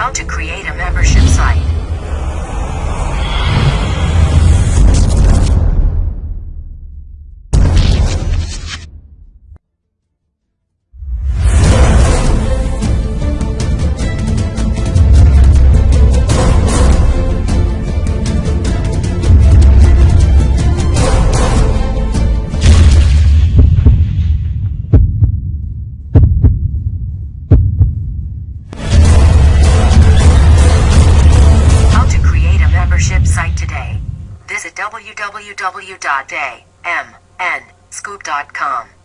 How to create a membership site. www.amnscoop.com.